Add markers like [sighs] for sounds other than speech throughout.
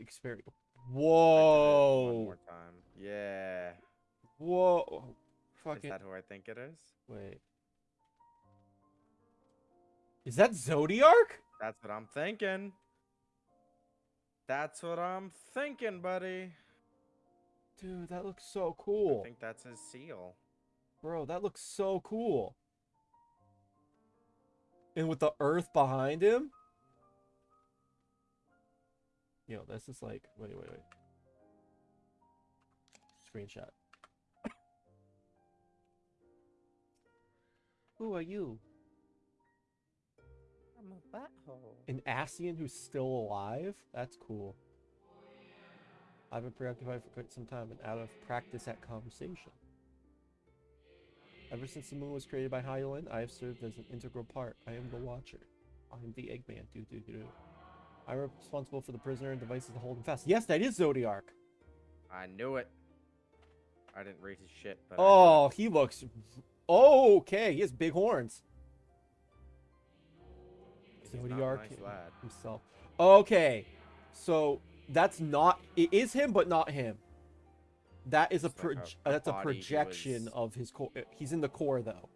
experience. I did it Whoa. One more time. Yeah. Whoa. Is Fucking that who I think it is? wait. Is that Zodiac? That's what I'm thinking. That's what I'm thinking, buddy. Dude, that looks so cool. I think that's his seal. Bro, that looks so cool. And with the earth behind him? Yo, this is like wait, wait, wait. Screenshot. [coughs] Who are you? I'm a butthole. An Asian who's still alive? That's cool. I've been preoccupied for quite some time and out of practice at conversation. Ever since the moon was created by Hydaelyn, I have served as an integral part. I am the Watcher. I am the Eggman. Do do do. I'm responsible for the prisoner and devices to hold him fast. Yes, that is Zodiark. I knew it. I didn't read his shit, but Oh, he looks. Okay, he has big horns. He's not a Zodiark nice himself. Okay, so that's not. It is him, but not him. That is a, It's like a- a that's a projection was- of his core. He's in the core though.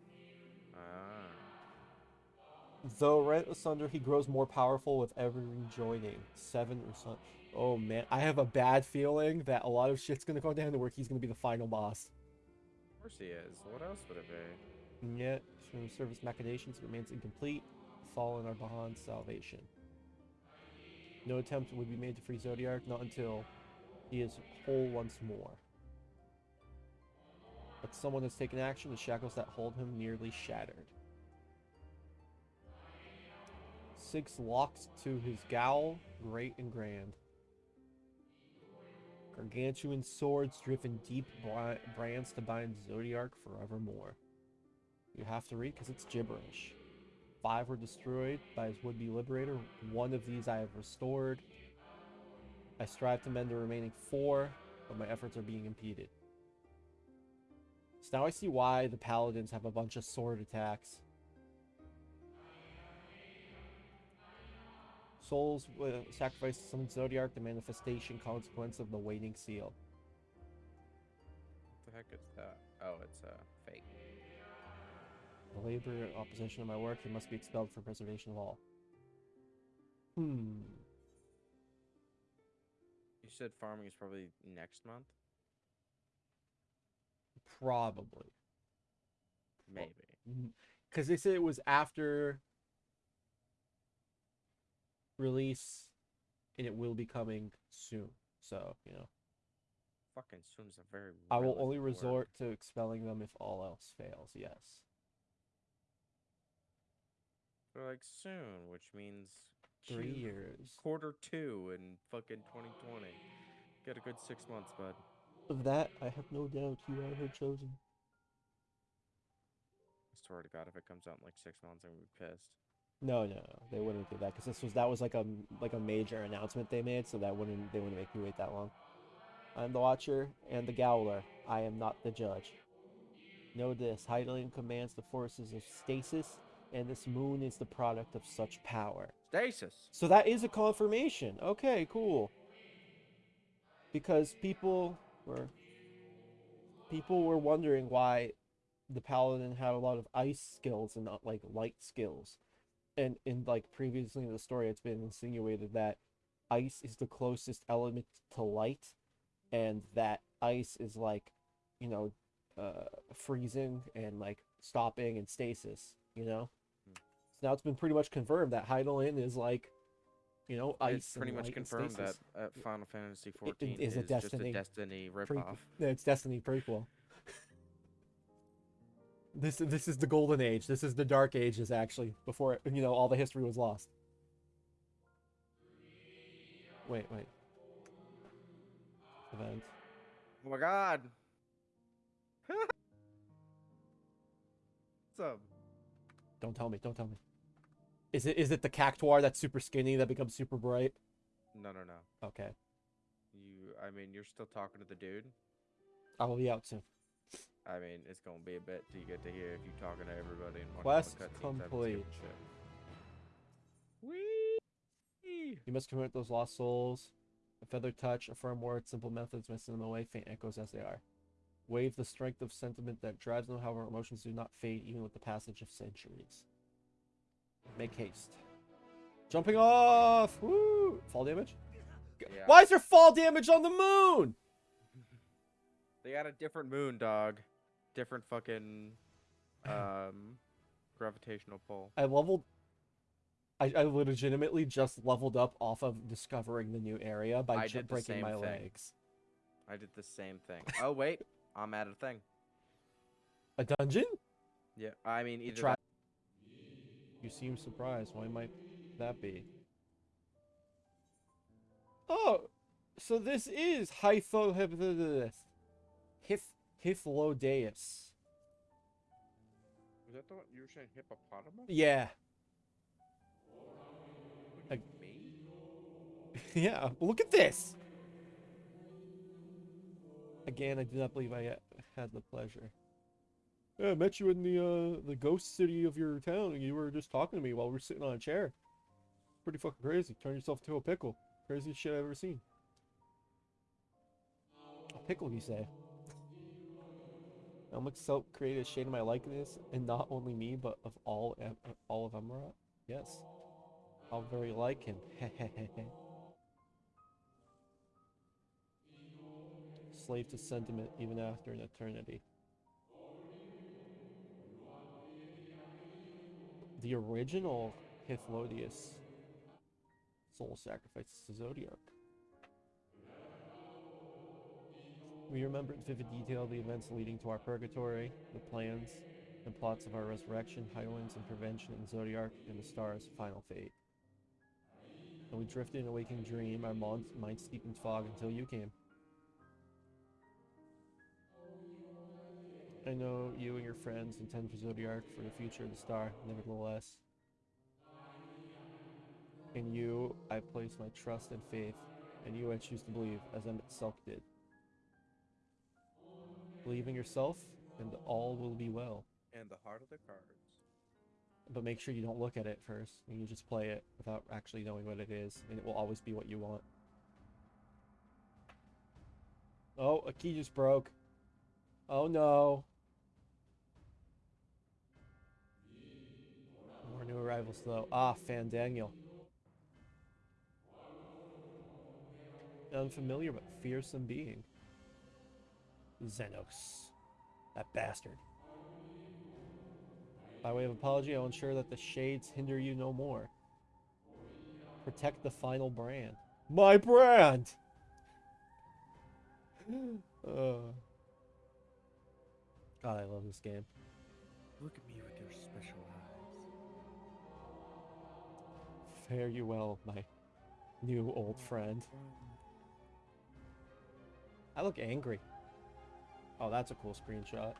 Though rent asunder, he grows more powerful with every rejoining. Seven or something. Oh man, I have a bad feeling that a lot of shit's gonna go down to where he's gonna be the final boss. Of course he is. What else would it be? And yet, through service machinations, remains incomplete. Fallen are beyond salvation. No attempt would be made to free Zodiark, not until he is whole once more. But someone has taken action, the shackles that hold him nearly shattered. Six locks to his gaol, great and grand. Gargantuan swords driven deep brands to bind Zodiark forevermore. You have to read because it's gibberish. Five were destroyed by his would-be liberator. One of these I have restored. I strive to mend the remaining four, but my efforts are being impeded. So now I see why the paladins have a bunch of sword attacks. Souls will sacrifice to summon Zodiark, the manifestation consequence of the waiting seal. What the heck is that? Oh, it's uh, fake. The labor in opposition to my work, he must be expelled for preservation of all. Hmm. You said farming is probably next month? Probably. Maybe. Because [laughs] they said it was after release and it will be coming soon. So, you know. Fucking soon's a very. I will only word. resort to expelling them if all else fails, yes. They're like soon, which means Three Q- years. quarter two in fucking 2020. Get a good six months, bud. Of that, I have no doubt you are her chosen. I swear to God, if it comes out in like six months, I'm gonna be pissed. No, no, no, they wouldn't do that because this was that was like a like a major announcement they made, so that wouldn't they wouldn't make me wait that long. I'm the Watcher and the Gaoler. I am not the judge. Know this: Hydaelyn commands the forces of stasis, and this moon is the product of such power. Stasis. So that is a confirmation. Okay, cool. Because people were people were wondering why the paladin had a lot of ice skills and not like light skills. And in like previously in the story it's been insinuated that ice is the closest element to light and that ice is like, you know, uh freezing and like stopping and stasis, you know? Hmm. So now it's been pretty much confirmed that Hydaelyn is like, you know, ice. It's pretty much confirmed that uh, Final Fantasy it 14 is is, a just a Destiny Destiny ripoff. No, it's Destiny prequel. This this is the golden age. This is the dark ages actually before you know all the history was lost. Wait, wait. Event. Oh my God. [laughs] What's up? Don't tell me. Don't tell me. Is it is it the cactuar that's super skinny that becomes super bright? No, no, no. Okay, You, I mean, you're still talking to the dude. I will be out soon. I mean, it's gonna be a bit till you get to hear if you're talking to everybody and watching Quest all the cutscenes, I haven't skipped complete. shit. Whee! You must convert those lost souls. A feathered touch, a firm word, simple methods may send them away, faint echoes as they are. Wave the strength of sentiment that drives them, however, emotions do not fade even with the passage of centuries. Make haste. Jumping off! Woo! Fall damage? Yeah. Why is there fall damage on the moon? They got a different moon, dog. Different fucking um [coughs] gravitational pull. I leveled. I, I legitimately just leveled up off of discovering the new area by I did breaking my thing. legs. I did the same thing. Oh wait, [laughs] I'm at a thing. A dungeon? Yeah, I mean either Try. You seem surprised. Why might that be? Oh, so this is Hytho Hif Hythlodaeus. Was that the one you were saying hippopotamus? Yeah, What, [laughs] yeah. Look at this. Again, I do not believe I uh, had the pleasure. Yeah, I met you in the uh the ghost city of your town, and you were just talking to me while we were sitting on a chair. Pretty fucking crazy. Turn yourself into a pickle. Craziest shit I've ever seen. A pickle, you say? Emet-Selch created a shade of my likeness, and not only me, but of all Em- all of Amaurot. Yes, how very like him. [laughs] Slave to sentiment even after an eternity. The original Hythlodaeus soul sacrifices to Zodiark. We remember in vivid detail the events leading to our purgatory, the plans and plots of our resurrection, Highlands and prevention in Zodiark, and the star's final fate. And we drifted in a waking dream, our mind, mind steeped in fog until you came. I know you and your friends intend for Zodiark for the future of the star, nevertheless. In you, I place my trust and faith, and you I choose to believe, as Emet-Selch did. Believe in yourself, and all will be well. And the heart of the cards. But make sure you don't look at it first, and you just play it without actually knowing what it is, and it will always be what you want. Oh, a key just broke. Oh no. More new arrivals though. Ah, Fandaniel. Unfamiliar but fearsome being. Zenos. That bastard. By way of apology, I will ensure that the shades hinder you no more. Protect the final brand. My brand! [gasps] uh. God, I love this game. Look at me with your special eyes. Fare you well, my new old friend. I look angry. Oh, that's a cool screenshot.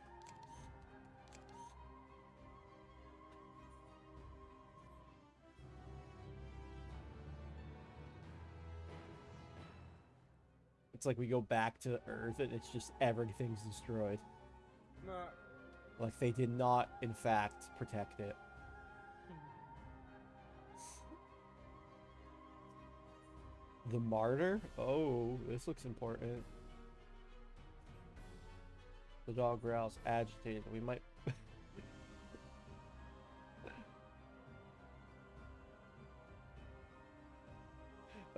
It's like we go back to Earth and it's just everything's destroyed. Nah. Like they did not, in fact, protect it. [laughs] The martyr? Oh, this looks important. The dog growls, agitated. We might. [laughs]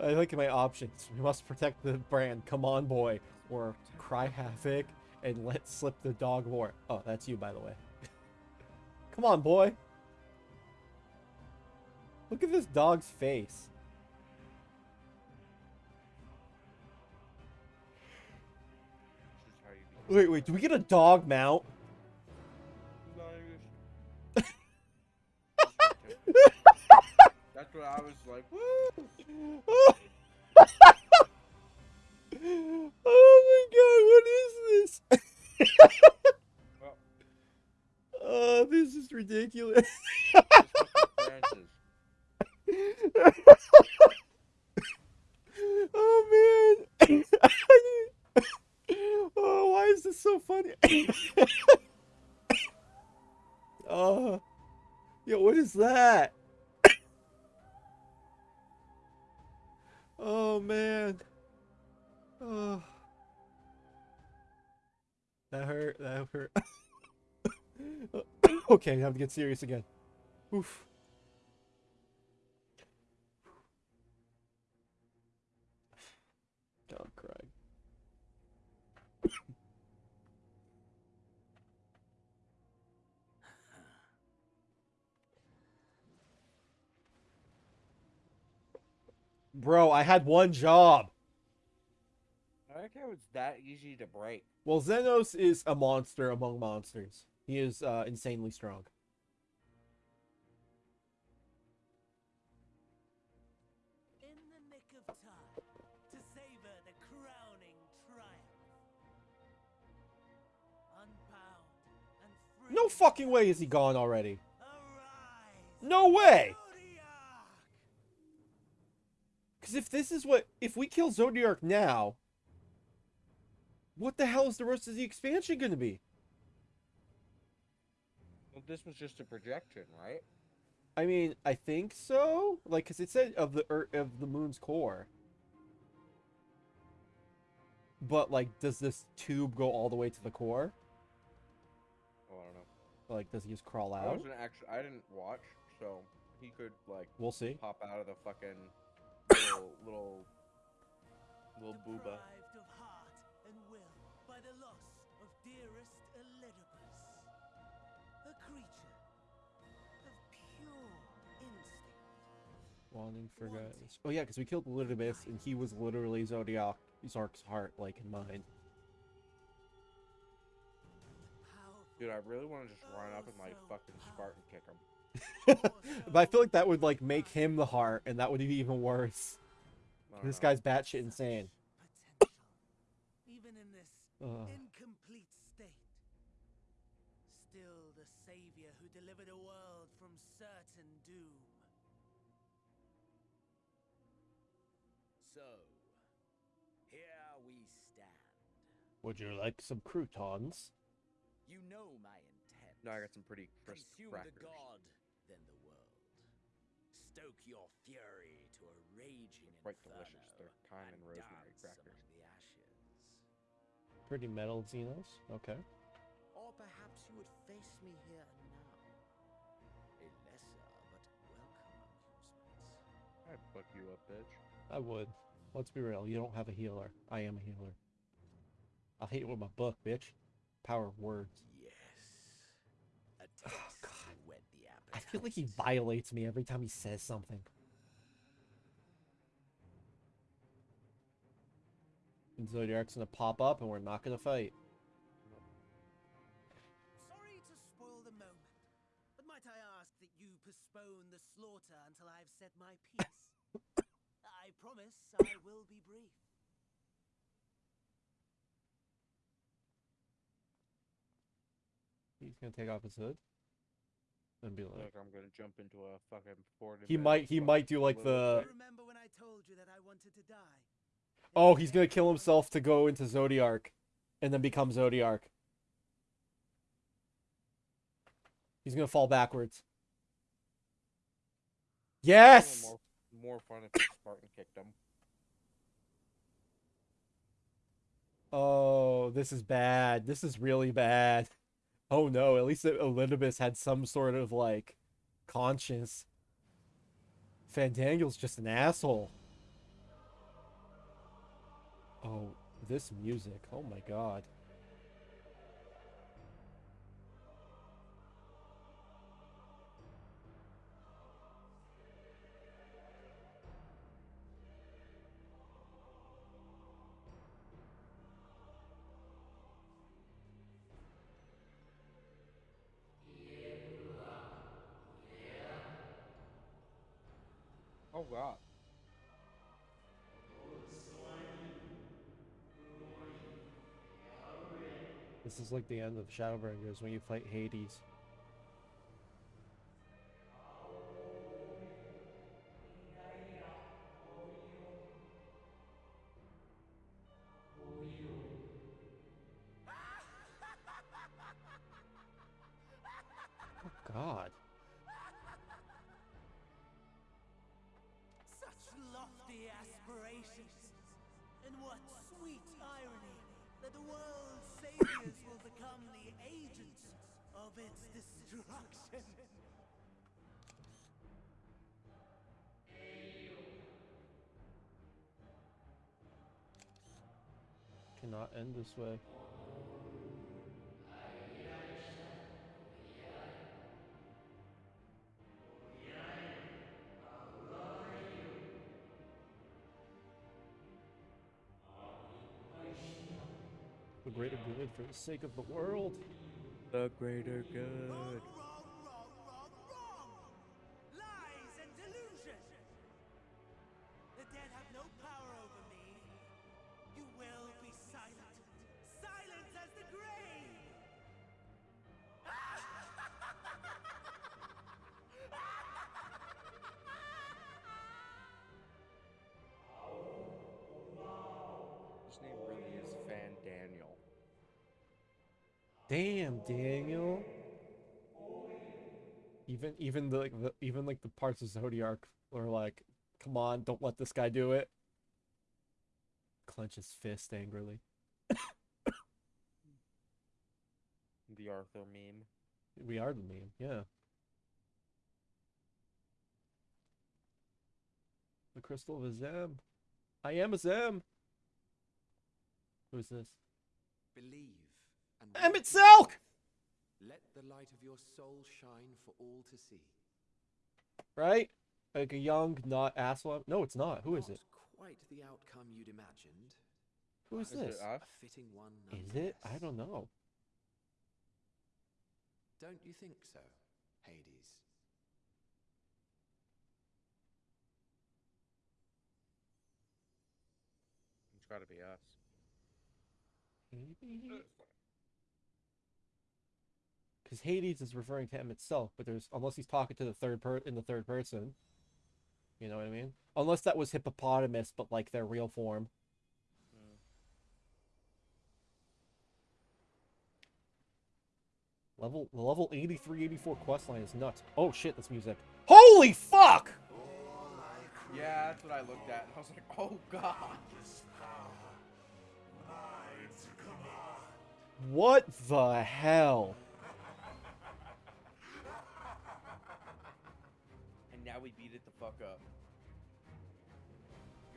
I look at my options. We must protect the brand. Come on, boy. Or cry havoc and let slip the dog war. Oh, that's you, by the way. [laughs] Come on, boy. Look at this dog's face. Wait, wait, do we get a dog mount? That's what I was like. Woo! oh my god, what is this? Oh, this is ridiculous. just fucking Francis. [laughs] oh man. [laughs] [laughs] oh, why is this so funny? [laughs] oh. Yo, what is that? [coughs] oh man. Oh. That hurt. That hurt. [coughs] [coughs] okay, I have to get serious again. Oof. Bro, I had one job. I like how it's that easy to break. Well, Zenos is a monster among monsters. He is uh, insanely strong. In the nick of time to savor the crowning triumph. Unbound and free. No fucking way is he gone already. No way! Zodiac! Because if this is what. If we kill Zodiark now. What the hell is the rest of the expansion going to be? Well, this was just a projection, right? I mean, I think so. Like, because it said of the Earth, of the moon's core. But like, does this tube go all the way to the core? Oh, I don't know. Like, does he just crawl out? I wasn't actually. I didn't watch, so he could like We'll see. pop out of the fucking little little little booba. Deprived of heart and will by the loss of dearest Elidibus. A creature of pure instinct. Wanting for guys. Oh yeah, because we killed Elidibus, and he was literally Zodiac Zark's heart, like in mind. Powerful. Dude, I really want to just run up and like fucking Spartan kick him. But I feel like that would like make him the heart, and that would be even worse. This know. guy's batshit insane. Potential. Even in this Ugh. incomplete state. Still the savior who delivered a world from certain doom. So, here we stand. Would you like some croutons? You know my intent. No, I got some pretty crisp Consume crackers. the god, then the world. Stoke your fury to a raging Quite inferno, delicious. They're thyme and rosemary crackers. the ashes. Pretty metal Zenos. Okay. Or perhaps you would face me here and now. A lesser but welcome amusement. I'd fuck you up, bitch. I would. Let's be real. You don't have a healer. I am a healer. I'll hit you with my book, bitch. Power of words. Yes. [sighs] A taste Oh, God. to whet the I feel like he violates me every time he says something. And Zodiac's gonna pop up and we're not gonna fight. Sorry to spoil the moment, but might I ask that you postpone the slaughter until I've said my piece? [coughs] I promise I will be brief. He's gonna take off his hood. And be like Look, I'm gonna jump into a fucking Ford. He might he might do like the remember when I told you that I wanted to die? Oh, he's gonna kill himself to go into Zodiac, and then become Zodiac. He's gonna fall backwards. Yes! More, more fun if Spartan kicked him. Oh, this is bad. This is really bad. Oh no, at least Elidibus had some sort of like conscience. Fandangle's just an asshole. Oh, this music. Oh my god. God. This is like the end of Shadowbringers when you fight Hades. Cannot end this way. The greater good for the sake of the world. The greater good. Daniel. Even even the, like the even like the parts of Zodiac are like, come on, don't let this guy do it. Clench his fist angrily. [coughs] The Arthur meme. We are the meme, yeah. The crystal of Azem. I am Azem. Who's this? Believe and Emmett walk Selk! Right? Like a young, not asshole. No, it's not. Who is it? Quite the outcome you'd imagined. Who is Is it this? us? A fitting one. Is it? I don't know. Don't you think so, Hades? It's got to be us. Uh, Because Hades is referring to him itself, but there's unless he's talking to the third per in the third person. You know what I mean? Unless that was hippopotamus, but like their real form. Hmm. Level the level 83, 84 quest line is nuts. Oh shit, that's music. Holy fuck! Yeah, that's what I looked at. I was like, oh god. What the hell? And now we beat it the fuck up.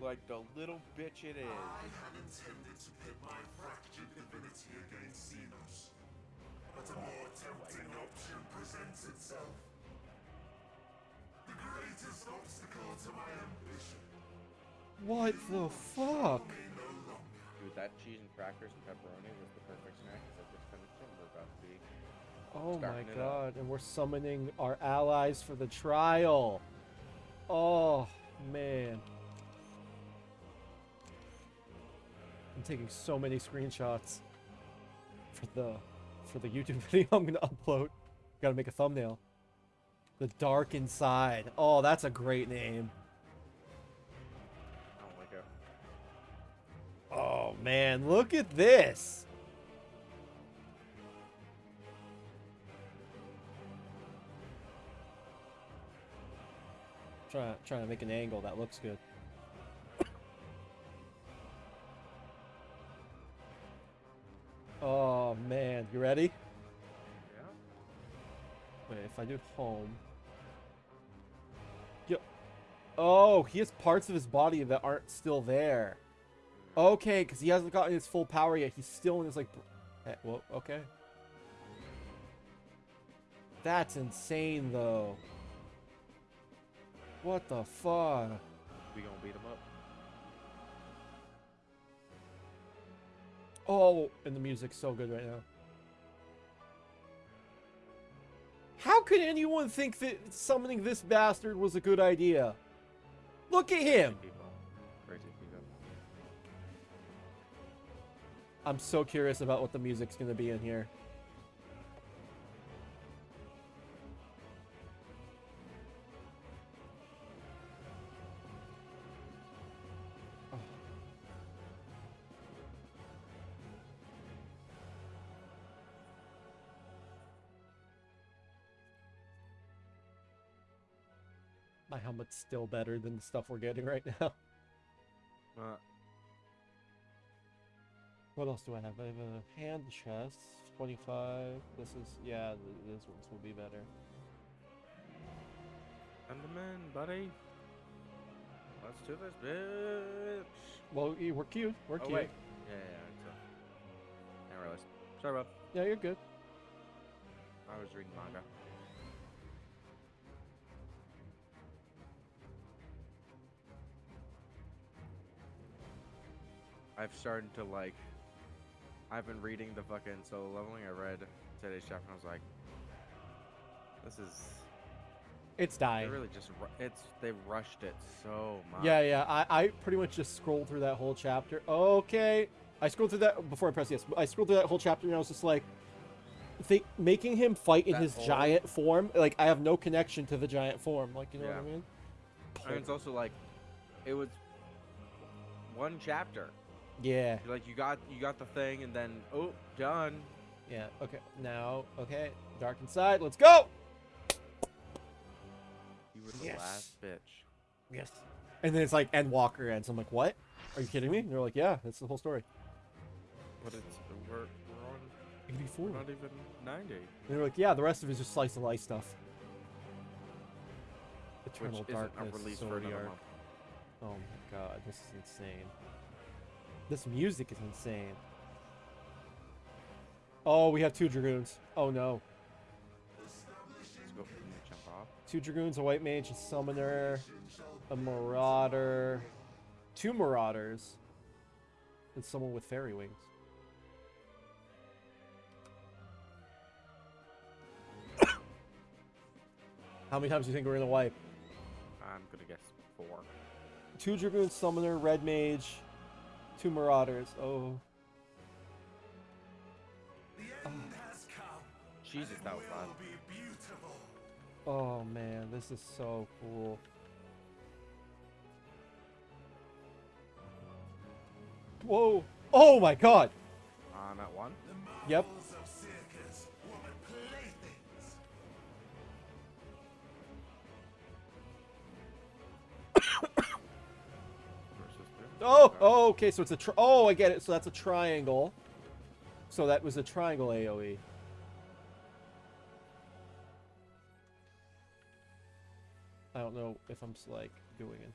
Like the little bitch it is. I had intended to pit my fractured divinity against Zenos, but a more tempting option presents itself. The greatest obstacle to my ambition What the fuck? may no longer. Dude, that cheese and crackers and pepperoni was the perfect snack because I just finished it and we're about to be. Oh my Starting up. god, and we're summoning our allies for the trial. Oh man. I'm taking so many screenshots for the for the YouTube [laughs] video I'm gonna upload. Gotta make a thumbnail. The Dark Inside. Oh, that's a great name. Oh Don't. Oh man, look at this. Trying to, trying to make an angle that looks good. Oh man, you ready? Yeah. Wait, if I do home. Yo. Oh, he has parts of his body that aren't still there. Okay, because he hasn't gotten his full power yet. He's still in his like. br- eh, Well, okay. That's insane, though. What the fuck? We gonna beat him up. Oh, and the music's so good right now. How could anyone think that summoning this bastard was a good idea? Look at him. People. Crazy people. I'm so curious about what the music's gonna be in here. My helmet's still better than the stuff we're getting right now. [laughs] Uh, What else do I have? I have a hand chest, 25. This is, yeah, th- this ones will be better. Send them in, buddy. Let's do this, bitch. Well, we're cute. We're oh, cute. wait. Yeah, yeah, yeah. So. I realized. Sorry, Bob. Yeah, you're good. I was reading manga. I've started to like. I've been reading the fucking solo leveling. I read today's chapter and I was like, this is. It's dying. They really just. It's. They rushed it so much. Yeah, yeah. I, I pretty much just scrolled through that whole chapter. Okay. I scrolled through that before I pressed yes. I scrolled through that whole chapter and I was just like, they, making him fight in That his whole- giant form. Like I have no connection to the giant form. Like you know what I Yeah. mean? And it's also like, it was one chapter. Yeah. You're like you got you got the thing and then oh done. Yeah. Okay. Now, okay. Dark inside. Let's go. You were the Yes. last bitch. Yes. And then it's like Endwalker ends. I'm like, what? Are you kidding me? And they're like, yeah, that's the whole story. But it's we're we're on 84. we're not even ninety. And they're like, yeah, the rest of it is just slice of life stuff. Eternal which isn't Darkness. a release for another Art. month. Oh my god, this is insane. This music is insane. Oh, we have two dragoons. Oh no. Let's go. Can you jump off? Two dragoons, a white mage, a summoner, a marauder, two marauders, and someone with fairy wings. [coughs] How many times do you think we're gonna wipe? I'm gonna guess four. Two dragoons, summoner, red mage, two marauders. Oh, The end has come. Jesus, that was loud. Will be beautiful. oh man, this is so cool. Whoa! Oh my god! I'm at one. Yep. Oh, Okay. oh, okay. So it's a tri- oh, I get it. So that's a triangle. So that was a triangle AOE. I don't know if I'm like doing it.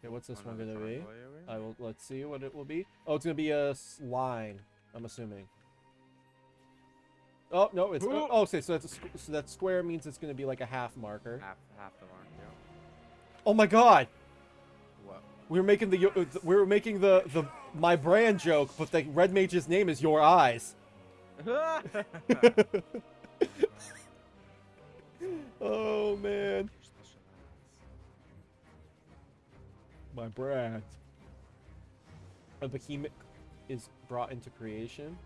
Okay, what's this one gonna be? AoE? I will. Let's see what it will be. Oh, it's gonna be a s- line. I'm assuming. Oh no, it's oh. Okay, so that's a, so that square means it's gonna be like a half marker. half half the mark. Yeah. Oh my god! We were making the uh, we were making the the my brand joke, but the red mage's name is Your Eyes. [laughs] oh man, my brand. A behemoth is brought into creation.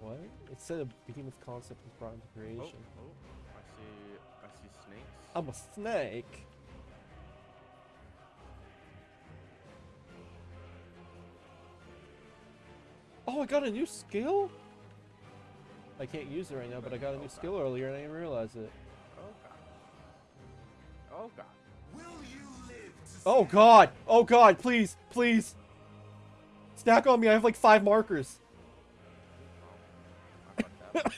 What? It said a behemoth concept is brought into Oh, creation. oh, I see. I see snakes. I'm a snake. Oh, I got a new skill? I can't use it right now, but I got a new skill earlier and I didn't realize it. Oh god. Oh god. Will you live to Oh god! Oh god, please, please! Stack on me, I have like five markers. Oh, I fucked [laughs] up.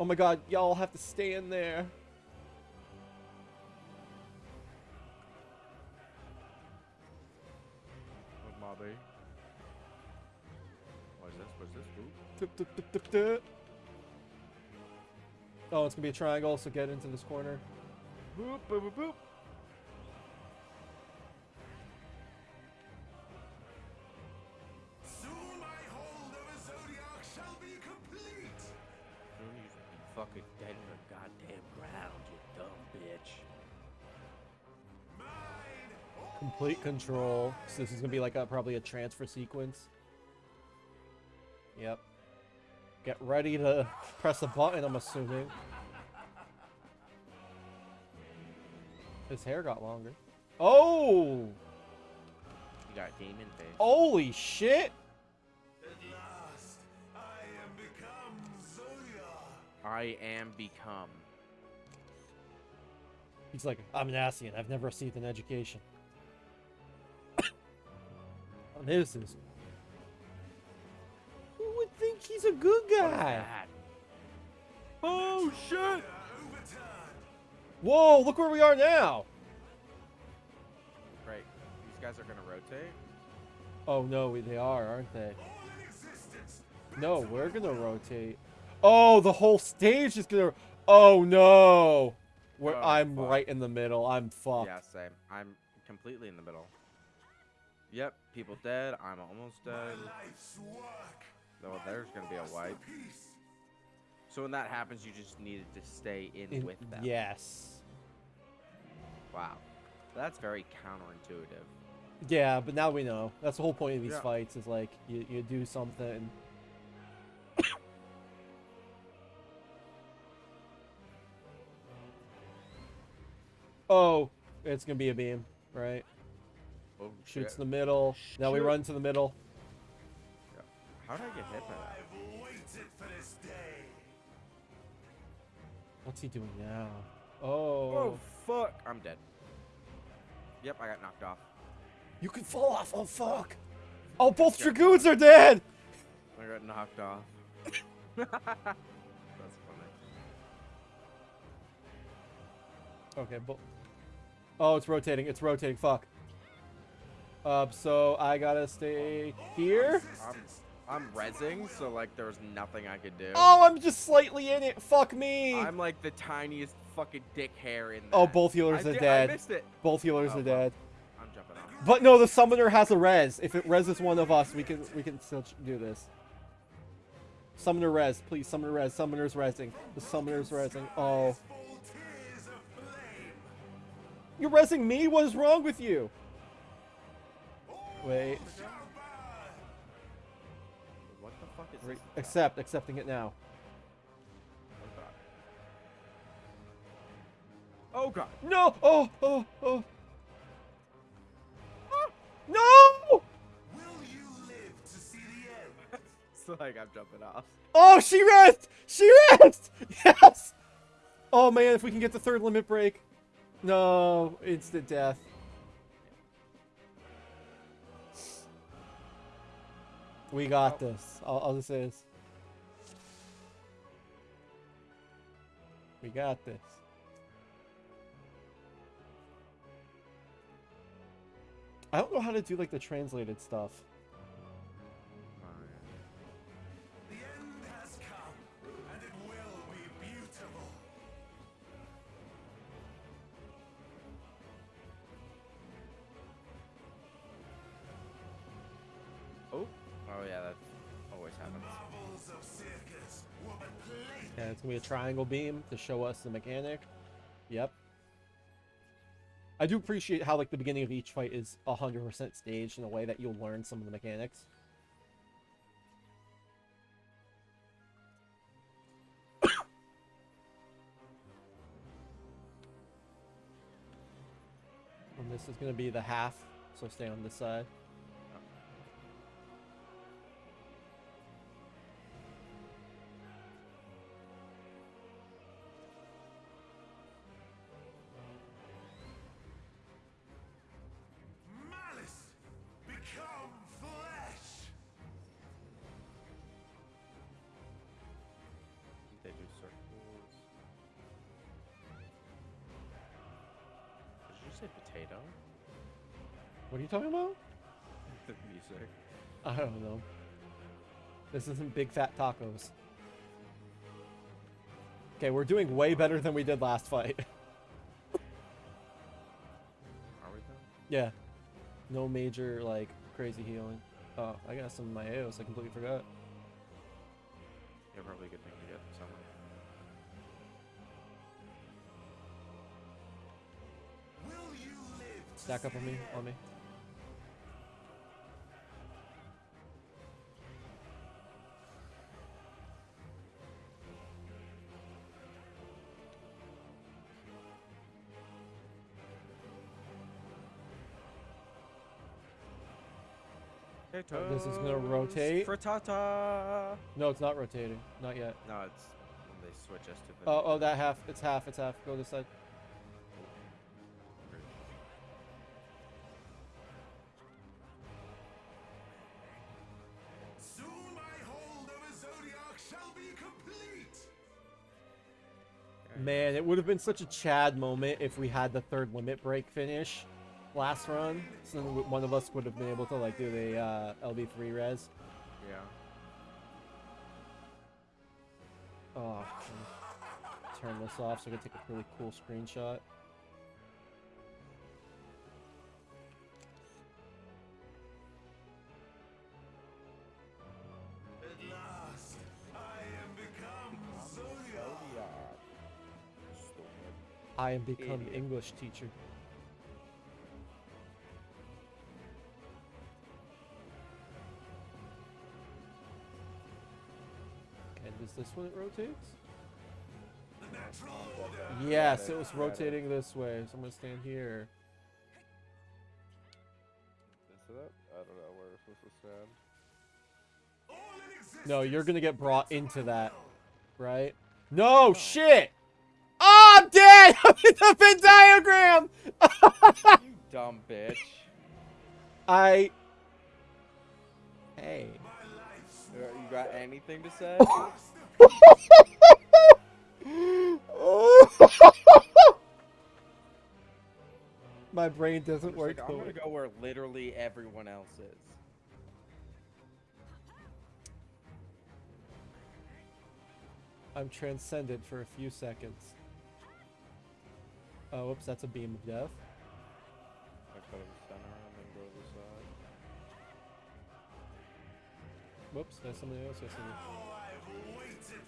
Oh my god, y'all have to stay in there. Oh, it's gonna be a triangle, so get into this corner. Boop, boop, boop, boop. Soon my hold of a Zodiark shall be complete. Soon you should be fucking dead in the goddamn ground, you dumb bitch. Mine. Complete control. So this is gonna be like a probably a transfer sequence. Yep. Get ready to [laughs] press a button, I'm assuming. His hair got longer. Oh! You got demon face. Holy shit! At last, I am become Zoya. I am become. He's like, I'm an Asian. I've never received an education. [coughs] this is think he's a good guy. Oh shit! Whoa, look where we are now. Right, these guys are gonna rotate. Oh no, they are, aren't they? No, we're gonna rotate. Oh, the whole stage is gonna. Oh no, Where Oh, I'm fuck. right in the middle. I'm fucked. Yeah, same. I'm completely in the middle. Yep, people dead. I'm almost dead. Life's there's gonna be a wipe. So when that happens, you just needed to stay in, In- with them. Yes. Wow. That's very counterintuitive. Yeah, but now we know. That's the whole point of these Yeah. fights. Is like you you do something. [coughs] oh, it's gonna be a beam, right? Oh Shoots shit. the middle. Now we run to the middle. How did I get hit by that? I've waited for this day. What's he doing now? Oh, Oh fuck! I'm dead. Yep, I got knocked off. you can fall off. Oh fuck! Oh, both dragoons are dead. I got knocked off. [laughs] That's funny. Okay, but oh, it's rotating. It's rotating. Fuck. Uh, so I gotta stay here. I'm I'm rezzing, so like there was nothing I could do. Oh, I'm just slightly in it. Fuck me. I'm like the tiniest fucking dick hair in that. Oh, both healers I are dead. I missed it. Both healers Oh, are well. dead. I'm jumping off. But no, the summoner has a res. If it reses one of us, we can we can still do this. Summoner res, please. Summoner res. Summoner's resing. The summoner's resing. Oh, Full tears of flame. you're resing me. What is wrong with you? Wait. Re- accept. Accepting it now. Oh god. No! Oh! Oh! Oh! Ah! No! Will you live to see the end? [laughs] It's like I'm jumping off. Oh, she rests! She rests! [laughs] Yes! Oh man, if we can get the third limit break. No, instant death. We got Oh. this. All, all this is. We got this. I don't know how to do like the translated stuff. It's gonna be a triangle beam to show us the mechanic. Yep. I do appreciate how like the beginning of each fight is hundred percent staged in a way that you'll learn some of the mechanics. [coughs] and this is gonna be the half, so stay on this side. Say potato? What are you talking about? the [laughs] music. I don't know. This isn't big fat tacos. Okay, we're doing way better than we did last fight. [laughs] Are we though? yeah. No major, like, crazy healing. Oh, I got some of my AOs. I completely forgot. Stack up on me, on me. Oh, this is gonna rotate. Frittata. No, it's not rotating. Not yet. No, it's when they switch us to the. Oh, oh, that half. It's half. It's half. Go this side. It would have been such a Chad moment if we had the third limit break finish last run. So then one of us would have been able to like do the uh, LB3 res. Yeah. Oh, turn this off so I can take a really cool screenshot. I am become Idiot. English teacher. And is this when it rotates? The natural order. Yes, it, it was rotating this way, so I'm gonna stand here. Is it? I don't know where it's supposed to stand. All in existence. No, you're gonna get brought into that, right? No, oh. shit! I'm dead! [laughs] I'm in the Venn diagram! You dumb bitch. I. Hey. You got anything to say? [laughs] My brain doesn't work. like, I'm gonna go where literally everyone else is. I'm transcendent for a few seconds. Oh, whoops, that's a beam of death. I go to the center and then go to the side. Whoops, that's somebody else. Yes, somebody- Oh,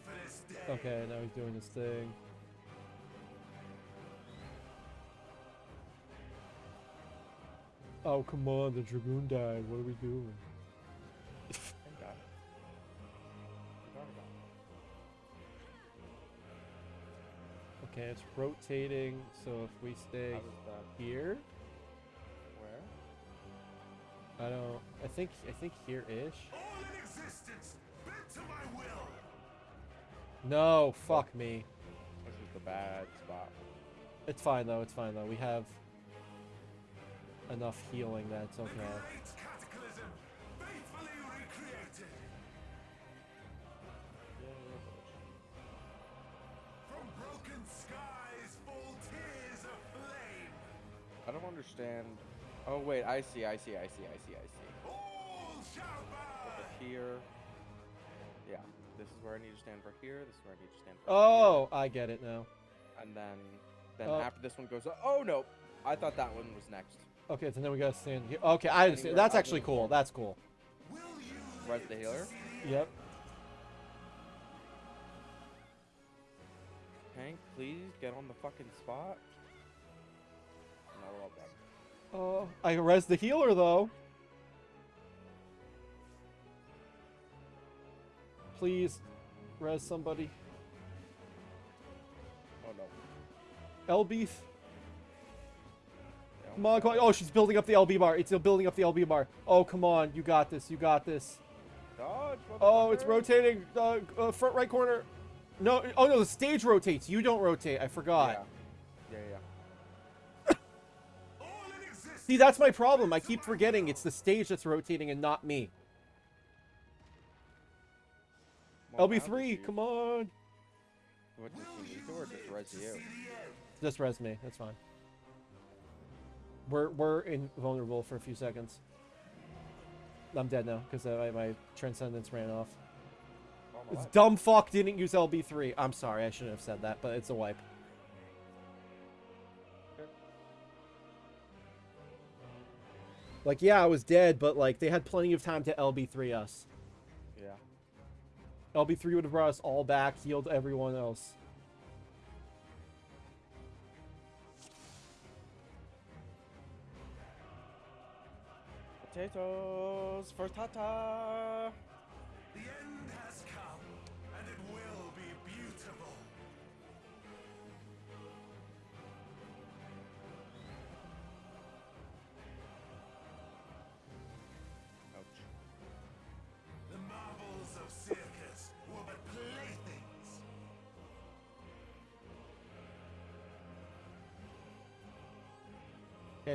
for this day. Okay, now he's doing his thing. Oh, come on, the Dragoon died. What are we doing? It. Okay, it's rotating, so if we stay How does that? here, Where? I don't. I think I think here-ish. All in existence, bent to my will. No, fuck me. This is the bad spot. It's fine though. It's fine though. We have enough healing that it's okay. Understand. Oh wait, I see, I see, I see, I see, I see. Over here. Yeah, this is where I need to stand for here. This is where I need to stand for Oh, I get it now. And then, then Oh. after this one goes. Oh no, I thought that one was next. Okay, so then we gotta stand here. Okay, I understand. That's actually cool. That's cool. Will you Res live the healer? Yep. Hank, please get on the fucking spot. No, all Oh, I res the healer though. Please, res somebody. Oh no. LB. Yeah, Come on, come on. Oh, she's building up the LB bar. It's building up the LB bar. Oh, come on. You got this. You got this. Dodge, Oh, it's rotating. Uh, uh, front right corner. No. Oh no, the stage rotates. You don't rotate. I forgot. Yeah, See, that's my problem. I keep forgetting it's the stage that's rotating and not me. Well, LB3, come on. What does he need to or just res you? Just res me. That's fine. We're we're invulnerable for a few seconds. I'm dead now because uh, my, transcendence ran off. This dumb fuck didn't use LB3. I'm sorry, I shouldn't have said that, but it's a wipe. Like, yeah, I was dead, but like they had plenty of time to LB3 us. Yeah. LB3 would have brought us all back, healed everyone else. Potatoes for Tata.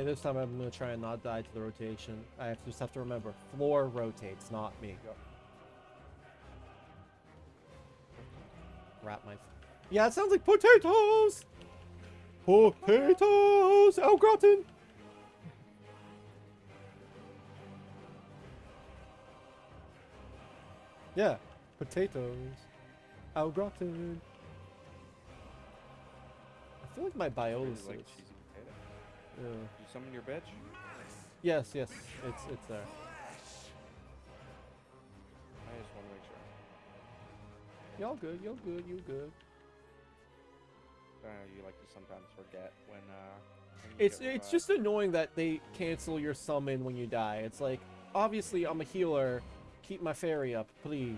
This time I'm gonna try and not die to the rotation. I have just have to remember, floor rotates, not me. Wrap my Yeah, it sounds like potatoes. Potatoes, oh, au gratin. Yeah, potatoes, oh, au gratin. I feel like my I really like Yeah. You summon your bitch? Yes, yes, it's it's there. I just want to make sure. Y'all good, y'all good, you good. Uh, you like to sometimes forget when uh. when It's get it's revived. just annoying that they cancel your summon when you die. It's like obviously I'm a healer. Keep my fairy up, please.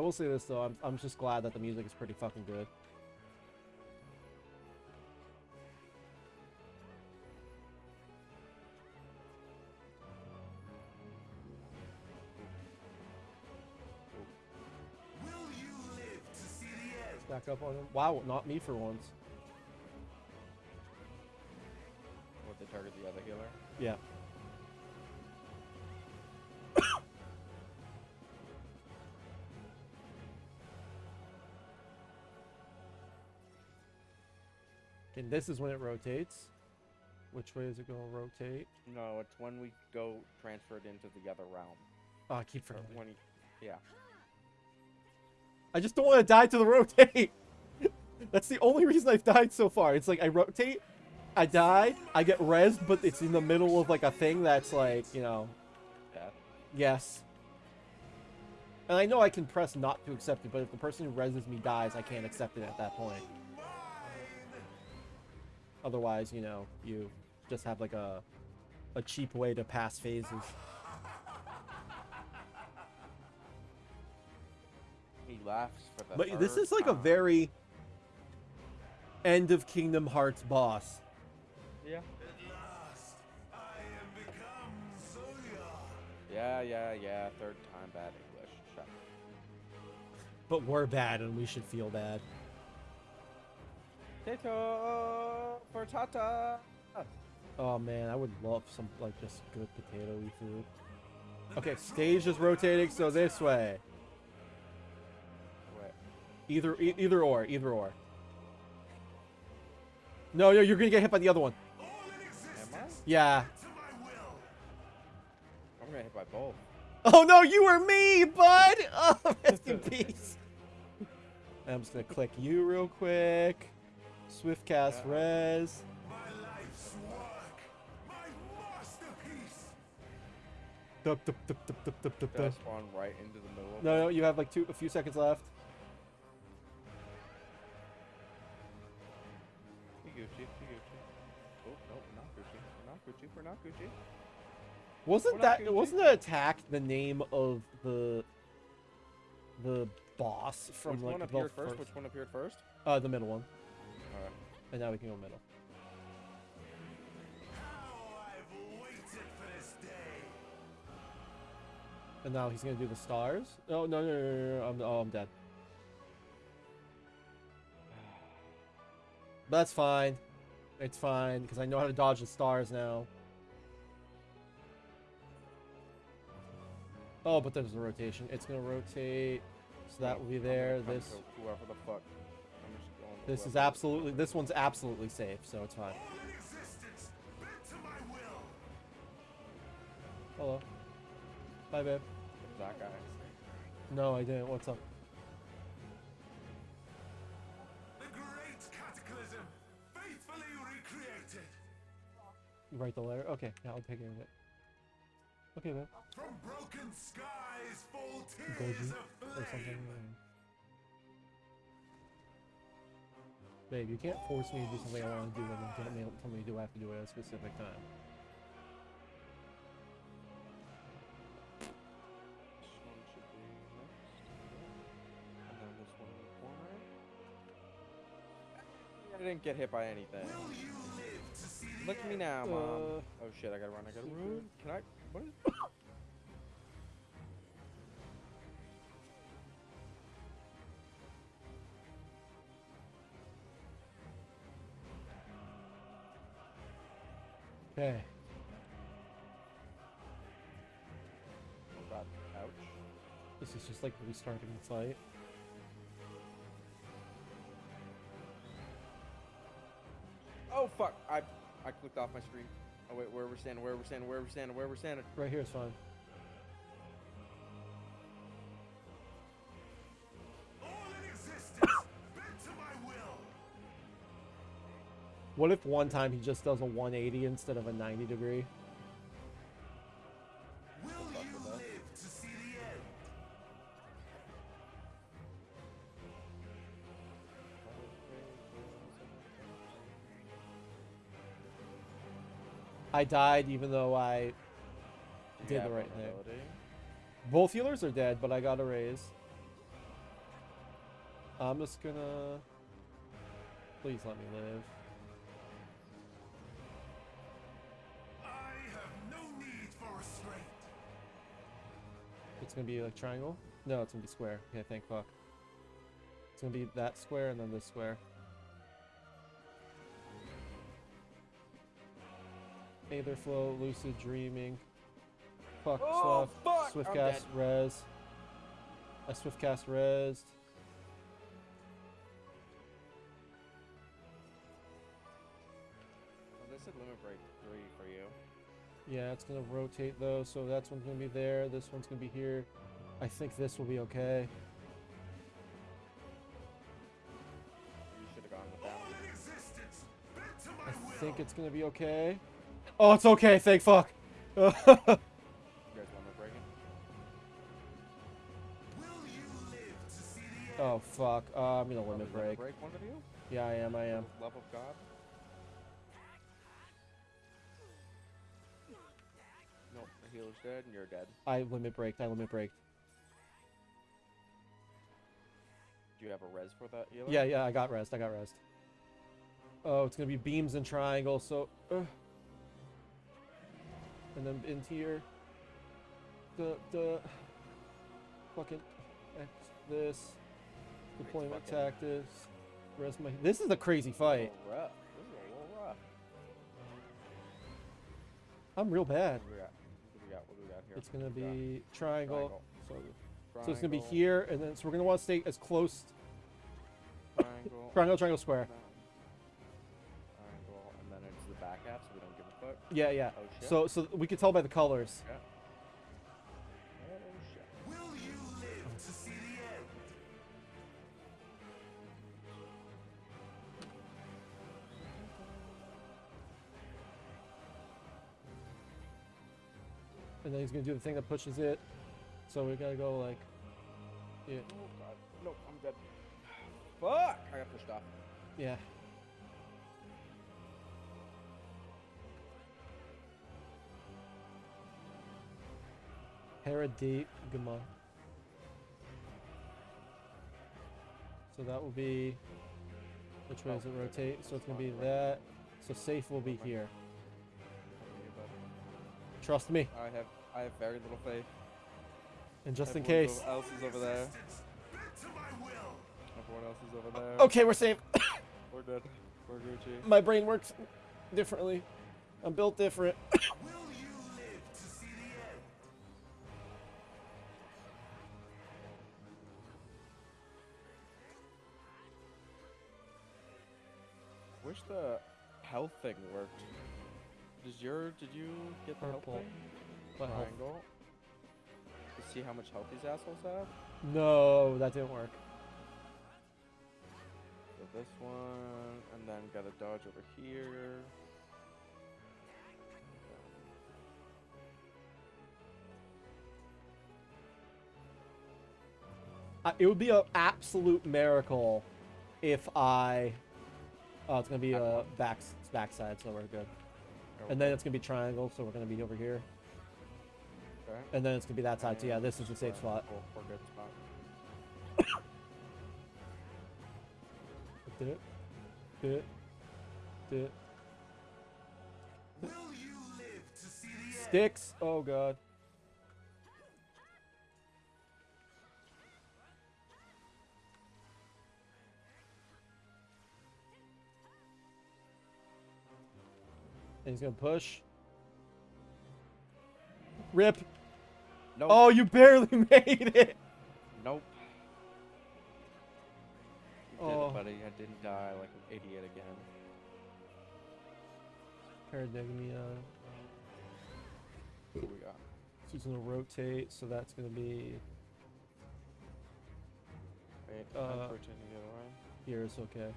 I will say this though, I'm I'm just glad that the music is pretty fucking good. Will you live to see the end? Stack up on him. Wow, not me for once. What they target the other healer? Yeah. And this is when it rotates. Which way is it going to rotate? No, it's when we go transferred into the other realm. Oh, I keep Or forgetting. when he, yeah. I just don't want to die to the rotate. [laughs] That's the only reason I've died so far. It's like I rotate, I die, I get res, but it's in the middle of like a thing that's like, you know, Death. yes. And I know I can press not to accept it, but if the person who reses me dies, I can't accept it at that point. Otherwise, you know, you just have like a a cheap way to pass phases. He laughs for the. But this is like a very end of Kingdom Hearts boss. Yeah. At last, I am become Zoya. Yeah, yeah, yeah. Third time bad English. Shut. up. But we're bad and we should feel bad. Potato for Tata. Oh man, I would love some like just good potato-y food. Okay, stage is rotating, so this way. Either e- either or, either or. No, no, you're gonna get hit by the other one. All in existence, Am I? Yeah. to my will. I'm gonna hit by both. Oh no, you were me, bud. Oh, [laughs] rest in [laughs] peace. I'm just gonna click you real quick. Swift cast Yeah. res. My life's work. My masterpiece. Dup, dup, dup, dup, dup, dup, dup, dup. spawn right into the middle No, no, you have like two, a few seconds left. We Gucci, we Gucci. Oh, no, we're not Gucci. We're not Gucci. We're not Gucci. Wasn't We're that Gucci. wasn't the attack the name of the the boss from Which like one the appeared first, first? Which one appeared first? uh the middle one, Alright. and now we can go middle. How I've waited for this day. And now he's gonna do the stars. Oh no no no no! no, no. I'm oh I'm dead. But that's fine. It's fine because I know how to dodge the stars now. Oh, but there's a rotation. It's gonna rotate, so that will be there. This Whoever the fuck. This is absolutely this one's absolutely safe, so it's fine. All in existence, bent to my will. Hello. Bye, babe. That guy. No, I didn't. What's up? The great cataclysm, faithfully recreated. You write the letter. Okay, yeah, I'll take care of it. Okay, babe. From broken skies fall Goji tears of or something. Babe, you can't force me to do something I want to do and then tell me, tell me to do I have to do it at a specific time. This one should be next. And then this one in the corner. I didn't get hit by anything. Will you live to see the Look at me now, mom. Uh, oh shit, I gotta run, I gotta run. Can I? What is. Okay. This is just like restarting the fight. Oh fuck! I I clicked off my screen. Oh wait, where we're standing? Where we're standing? Where we're standing? Where we're standing? Right here is fine. What if one time he just does a 180 instead of a 90 degree? Will fuck you with that. live to see the end? I died even though I You did the right thing. Both healers are dead, but I got a raise. I'm just gonna. Please let me live. It's gonna be like triangle? No, it's gonna be square. Okay, thank fuck. It's gonna be that square and then this square. Aether flow, lucid dreaming. Fuck Oh, Swift I'm cast dead. res. I swift cast res. Yeah, it's gonna rotate though, so that's one's gonna be there, this one's gonna be here. I think this will be okay. You should have gone with that. All in existence, bent to my I will. think it's gonna be okay. Oh, it's okay, thank fuck. You guys limit breaking? Will you live to see the end? oh fuck. Uh, I'm gonna Probably limit break. break one of you. Yeah, I am, I am. Love of God. Healer's dead and you're dead. I limit breaked, I limit breaked. Do you have a res for that healer? Yeah, yeah, I got rest. I got rest. Oh, it's gonna be beams and triangles. So, uh, and then into here. The the fucking X this deployment fucking- tactics. Rest my. This is a crazy fight. rough. This is a little rough. I'm real bad. Here? It's gonna What do be triangle. Triangle. So, so it's gonna be here, and then so we're gonna want to stay as close. Triangle. [laughs] Triangle, triangle, square. Triangle, and then it's the back half, so we don't give a fuck. Yeah, yeah. Oh. So so we can tell by the colors. Yeah. And then he's gonna do the thing that pushes it. So we gotta go like, yeah, Oh god. Nope, I'm dead. Fuck! I got pushed off. yeah. Heredate Gama. So that will be. Which way Oh, does it okay, rotate? So it's gonna be that. So safe will be here. How are you, bud? Trust me. I have I have very little faith. And just in Everyone case. else is over there. Existence, bent to my. Everyone else is over there. Okay, we're safe. [coughs] We're good. We're Gucci. My brain works differently. I'm built different. Will you live to see the end? Wish the health thing worked. Does your did you get the Purple. health thing? What health? To see how much health these assholes have. No, that didn't work. So this one, and then got a dodge over here. Uh, it would be an absolute miracle if I. Oh, it's gonna be a one. back backside, so we're good. And then it's gonna be triangle, so we're gonna be over here. Okay. And then it's gonna be that side. So yeah, this is a safe spot. Cool, we're good spot. Do it. Do it. Do it. Will you live to see the end? Sticks. Oh god. And he's gonna push. Rip. No. Oh, you barely [laughs] made it. Nope. You Oh. did it, buddy. I didn't die like an idiot again. Paradeigma. What we got? She's gonna rotate, so that's gonna be Wait, Uh, I'm rotating the other way. here. It's okay.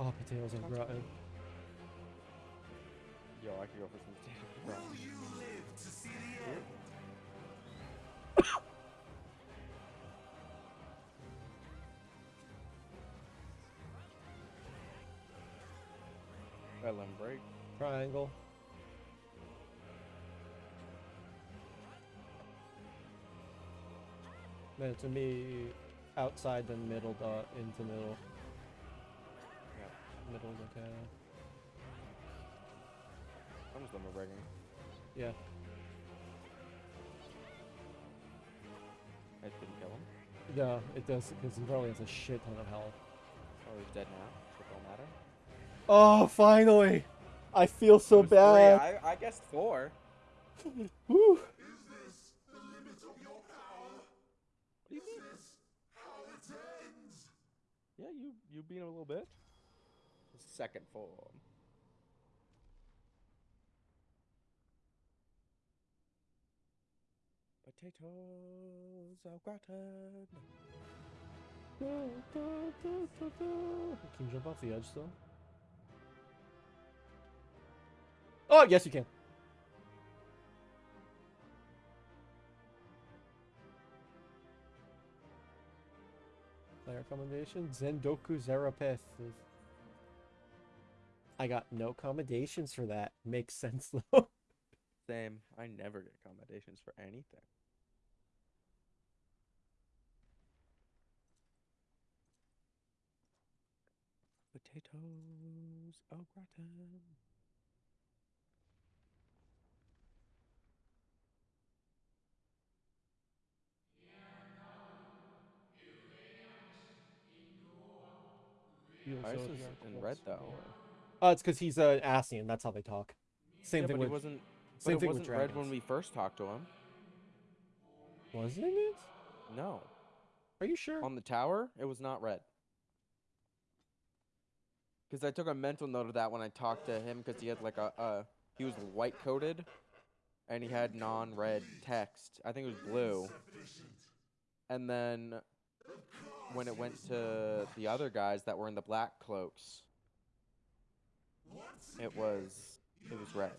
Oh, potatoes are rotten. Yo, I could go for some potato Will fries. you live to see the end? I let him break. Triangle. Then to me, outside the middle dot into middle. Yeah. Middle, okay. I'm just limit breaking. Yeah. It didn't kill him. No, it does because he probably has a shit ton of health. Oh, he's dead now. So it don't matter. Oh, finally! I feel so was three. bad. I, I guessed four. [laughs] Whew. Is this the limit of your power? What do you Is mean? this how it ends? Yeah, you you beat him a little bit. Second form. Potatoes au gratin. Can you jump off the edge still? Oh, yes, you can. Player commendation Zendoku Zarapith. I got no accommodations for that. Makes sense [laughs] though. Same. I never get accommodations for anything. Potatoes au gratin. Ice is in red, though. Oh, it's because he's an Ascian. That's how they talk. Same yeah, thing but with he wasn't. same but thing with wasn't red when we first talked to him. wasn't it? No, Are you sure? on the tower, it was not red. Because I took a mental note of that when I talked to him, because he had like a, uh, he was white coated, and he had non-red text. I think it was blue. And then when it went to the other guys that were in the black cloaks, it was it was red.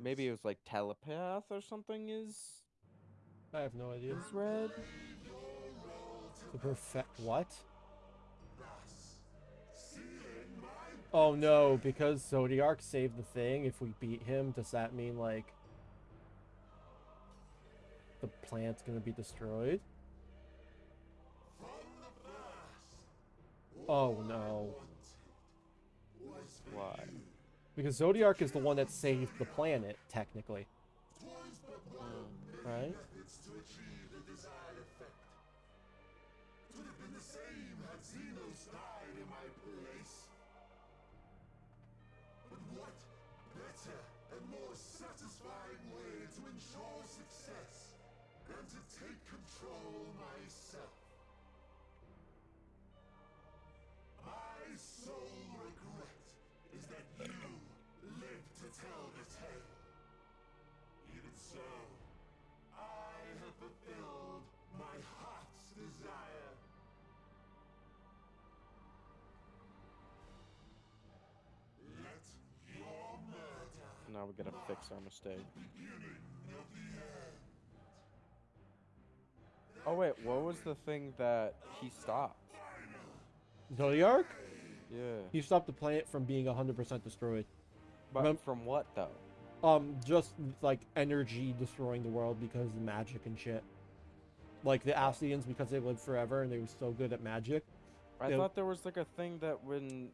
Maybe it was like telepath or something is I have no idea. is red. To perfect what? Oh no, because Zodiark saved the thing, if we beat him, does that mean like the plant's gonna be destroyed? Oh no. Because Zodiark is the one that saved the planet, technically. Um, right? What better and more satisfying way to ensure success than to take control myself? Fix our mistake. Oh wait, what was the thing that he stopped? Zodiark? Yeah. He stopped the planet from being 100% destroyed. But remem- from what though? Um, just like energy destroying the world because of magic and shit. Like the Ascians, because they lived forever and they were so good at magic. I thought there was like a thing that when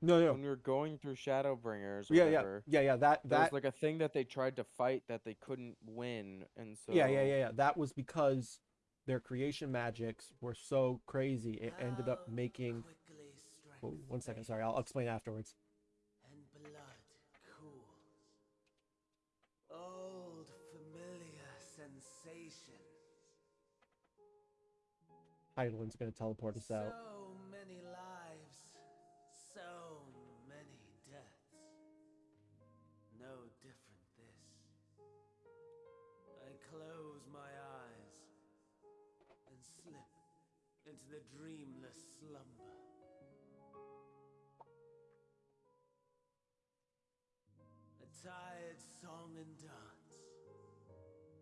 No, no. when we were going through Shadowbringers or Yeah, yeah, whatever, yeah, yeah. That there that was like a thing that they tried to fight that they couldn't win, and so yeah, yeah, yeah, yeah. That was because their creation magics were so crazy it ended up making quickly strength oh, one second sorry I'll, I'll explain afterwards And blood cools. Old familiar sensations. Hydaelyn's gonna teleport us out So many the dreamless slumber. A tired song and dance.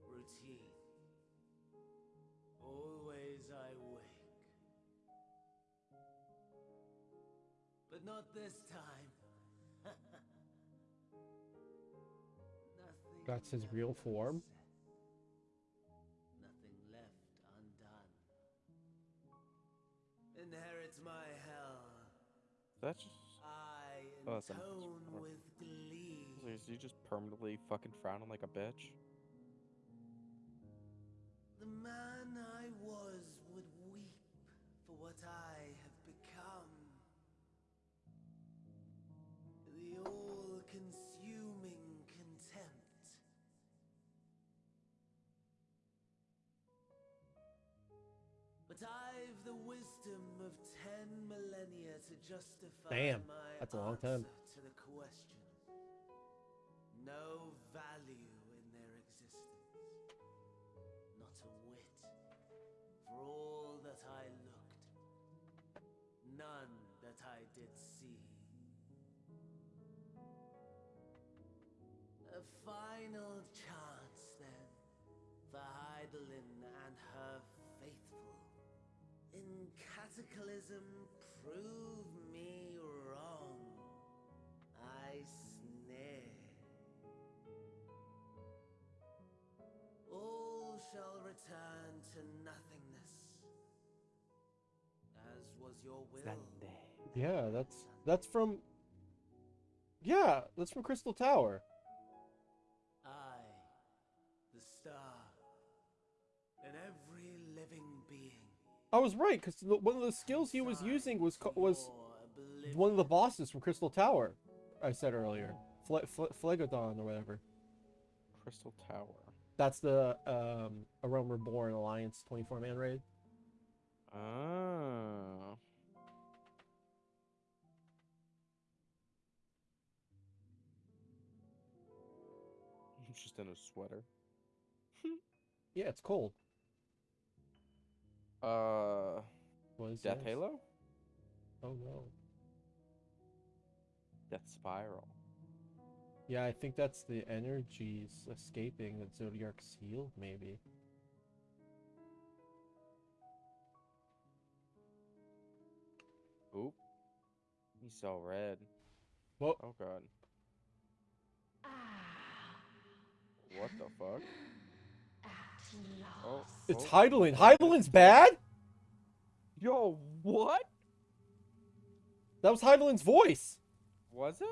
Routine. Always I wake. But not this time. [laughs] Nothing That's his real form? That's just. I Oh, that's a nice with glee. Is he just permanently fucking frowning like a bitch? The man I was would weep for what I Damn, my that's a long time. to the question. No value in their existence not a whit. For all that I looked, none that I did see. A final chance, then, for Hydaelyn and her faithful. In Cataclysm, prove me wrong. I snare. All shall return to nothingness, as was your will. yeah that's that's from yeah that's from Crystal Tower I was right because one of the skills he was using was was one of the bosses from Crystal Tower. I said earlier, Fle- Fle- Phlegodon or whatever. Crystal Tower. That's the um, A Realm Reborn Alliance 24 man raid. Oh. He's [laughs] just in a sweater. [laughs] Yeah, it's cold. Uh, What is Death this? Halo? Oh no. Death Spiral. Yeah, I think that's the energies escaping the Zodiark Seal, maybe. Oop. He's so red. Well, Oh god. What the fuck? Oh, it's oh. Hydaelyn. Hydaelyn's bad? Yo, what? That was Hydaelyn's voice. Was it?